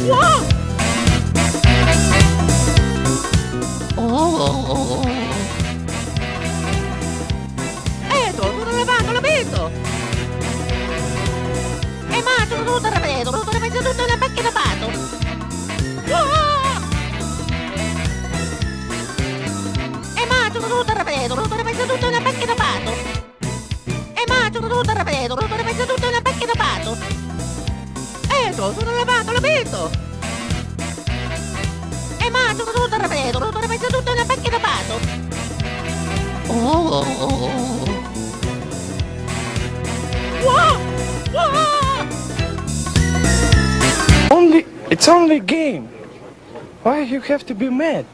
Wow! Oh! Edo, tu dove vanno? Lo vedo! E ma tu non te la vedo, non te la vedo tutta la macchina vado! Oh. E eh, ma tu non te la vedo, non te la vedo tutta la macchina vado! E ma tu non te la vedo, non te la vedo tutta la macchina vado! Ecco, sono lavato, l'ho visto. E mangio tutto ripeto, tutto ripeto, tutto una macchina pato. Oh. Wow! Wow! Only, it's only game. Why you have to be mad?